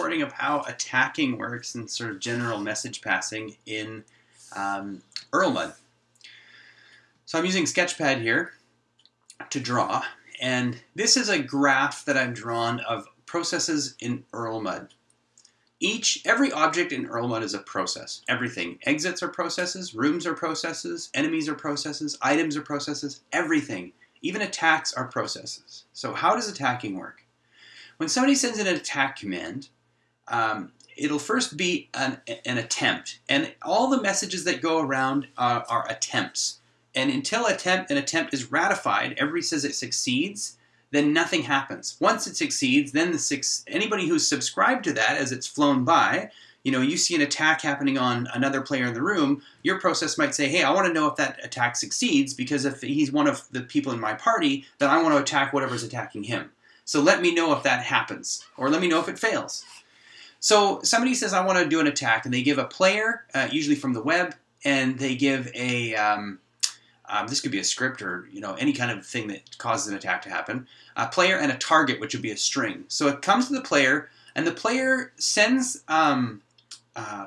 recording of how attacking works and sort of general message passing in um, Erlmud. So I'm using Sketchpad here to draw, and this is a graph that I've drawn of processes in Erlmud. Each, every object in Erlmud is a process. Everything. Exits are processes, rooms are processes, enemies are processes, items are processes, everything. Even attacks are processes. So how does attacking work? When somebody sends an attack command, um, it'll first be an, an, attempt. And all the messages that go around are, are attempts. And until attempt, an attempt is ratified, everybody says it succeeds, then nothing happens. Once it succeeds, then the six, anybody who's subscribed to that as it's flown by, you know, you see an attack happening on another player in the room, your process might say, hey, I want to know if that attack succeeds because if he's one of the people in my party, then I want to attack whatever's attacking him. So let me know if that happens, or let me know if it fails. So somebody says, I want to do an attack, and they give a player, uh, usually from the web, and they give a, um, um, this could be a script or you know any kind of thing that causes an attack to happen. A player and a target, which would be a string. So it comes to the player, and the player sends. Um, uh,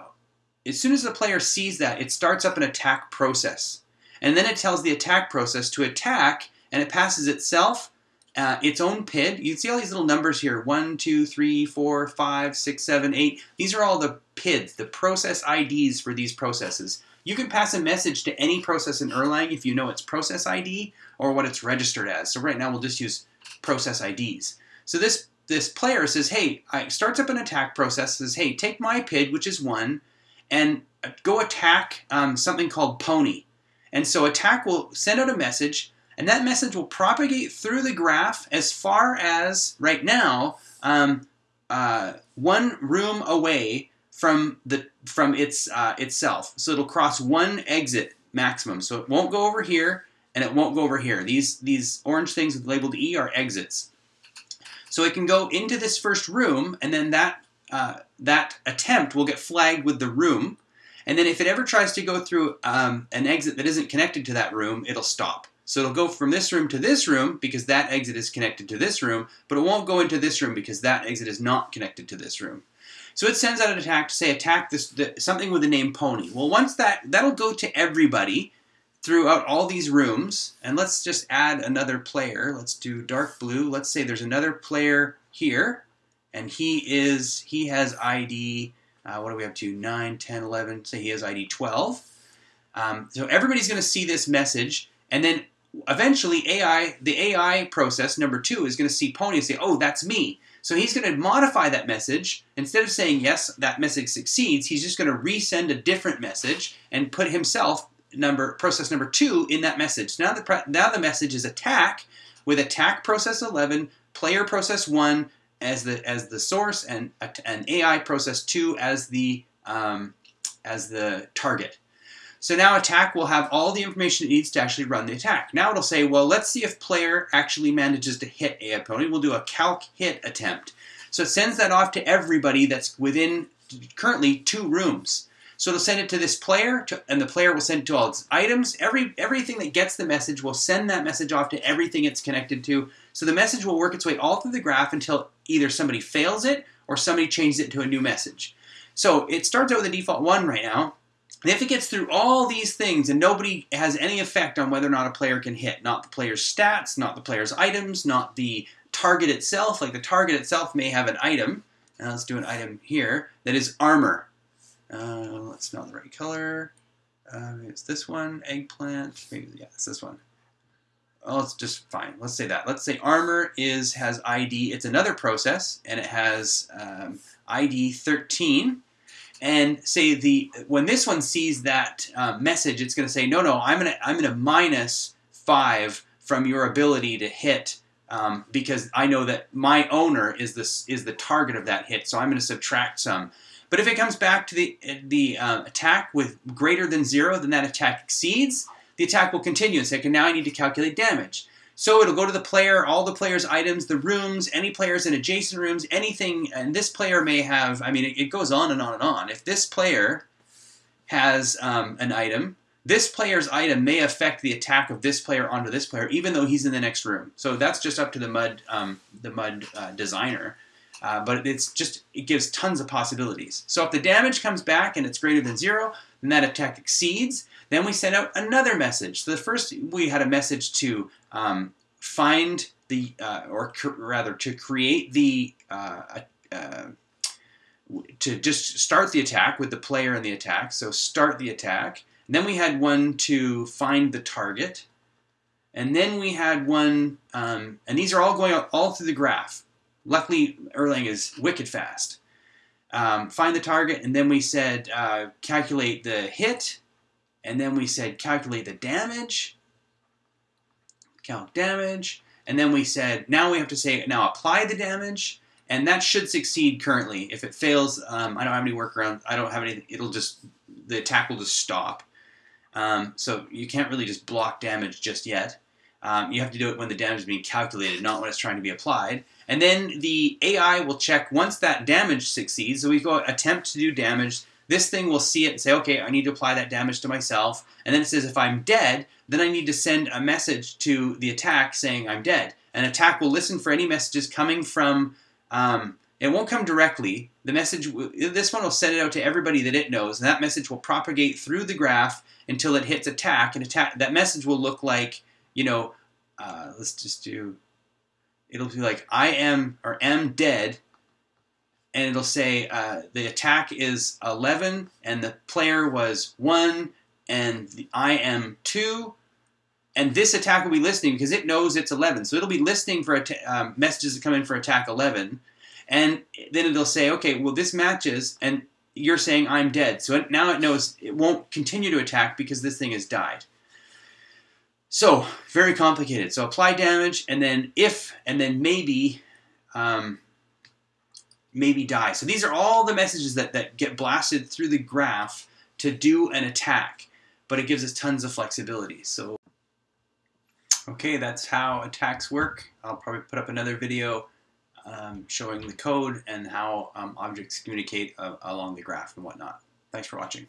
as soon as the player sees that, it starts up an attack process, and then it tells the attack process to attack, and it passes itself uh, its own PID. You can see all these little numbers here: one, two, three, four, five, six, seven, eight. These are all the PIDs, the process IDs for these processes. You can pass a message to any process in Erlang if you know its process ID or what it's registered as. So right now we'll just use process IDs. So this this player says, hey, I starts up an attack process, says, hey, take my PID, which is one, and go attack um, something called pony. And so attack will send out a message, and that message will propagate through the graph as far as, right now, um, uh, one room away from the from its uh, itself. So it'll cross one exit maximum. So it won't go over here and it won't go over here. These these orange things labeled E are exits. So it can go into this first room and then that uh, that attempt will get flagged with the room. And then if it ever tries to go through um, an exit that isn't connected to that room, it'll stop. So it'll go from this room to this room because that exit is connected to this room, but it won't go into this room because that exit is not connected to this room. So it sends out an attack to say attack this the, something with the name Pony. Well, once that that'll go to everybody throughout all these rooms, and let's just add another player. Let's do dark blue. Let's say there's another player here, and he is he has ID. Uh, what do we have to 9, 10, 11? Say he has ID 12. Um, so everybody's going to see this message, and then eventually AI, the AI process number two, is going to see Pony and say, "Oh, that's me." So he's going to modify that message. Instead of saying, yes, that message succeeds, he's just going to resend a different message and put himself, number process number two, in that message. Now the, now the message is attack with attack process 11, player process 1 as the, as the source, and an AI process 2 as the, um, as the target. So now attack will have all the information it needs to actually run the attack. Now it'll say, well, let's see if player actually manages to hit a opponent. We'll do a calc hit attempt. So it sends that off to everybody that's within currently two rooms. So it'll send it to this player, to, and the player will send it to all its items. Every everything that gets the message will send that message off to everything it's connected to. So the message will work its way all through the graph until either somebody fails it or somebody changes it to a new message. So it starts out with a default one right now. And if it gets through all these things and nobody has any effect on whether or not a player can hit, not the player's stats, not the player's items, not the target itself, like the target itself may have an item, let's do an item here, that is armor. Uh, let's not the right color. Uh, it's this one, eggplant, maybe, yeah, it's this one. Oh, it's just fine. Let's say that. Let's say armor is has ID. It's another process, and it has um, ID 13 and say the when this one sees that uh, message, it's going to say, no, no, I'm going to I'm going to minus five from your ability to hit um, because I know that my owner is this is the target of that hit, so I'm going to subtract some. But if it comes back to the the uh, attack with greater than zero, then that attack exceeds. The attack will continue and say, okay, now I need to calculate damage. So it'll go to the player, all the player's items, the rooms, any players in adjacent rooms, anything. And this player may have, I mean, it, it goes on and on and on. If this player has um, an item, this player's item may affect the attack of this player onto this player, even though he's in the next room. So that's just up to the mud, um, the mud uh, designer. Uh, but it's just it gives tons of possibilities. So if the damage comes back and it's greater than zero, then that attack exceeds. Then we send out another message. So the first we had a message to um, find the uh, or rather to create the uh, uh, to just start the attack with the player and the attack. So start the attack. And then we had one to find the target. And then we had one, um, and these are all going all through the graph. Luckily, Erlang is wicked fast. Um, find the target, and then we said uh, calculate the hit, and then we said calculate the damage, calc damage, and then we said now we have to say now apply the damage, and that should succeed currently. If it fails, um, I don't have any workaround. I don't have any. It'll just the attack will just stop. Um, so you can't really just block damage just yet. Um, you have to do it when the damage is being calculated, not when it's trying to be applied. And then the AI will check once that damage succeeds. So we go attempt to do damage. This thing will see it and say, okay, I need to apply that damage to myself. And then it says, if I'm dead, then I need to send a message to the attack saying I'm dead. And attack will listen for any messages coming from. Um, it won't come directly. The message, this one will send it out to everybody that it knows, and that message will propagate through the graph until it hits attack. And attack that message will look like you know, uh, let's just do, it'll be like I am or am dead, and it'll say uh, the attack is 11 and the player was 1 and the, I am 2 and this attack will be listening because it knows it's 11 so it'll be listening for um, messages that come in for attack 11 and then it'll say okay well this matches and you're saying I'm dead. So now it knows it won't continue to attack because this thing has died so, very complicated. So apply damage, and then if, and then maybe, um, maybe die. So these are all the messages that, that get blasted through the graph to do an attack, but it gives us tons of flexibility. So, okay, that's how attacks work. I'll probably put up another video um, showing the code and how um, objects communicate uh, along the graph and whatnot. Thanks for watching.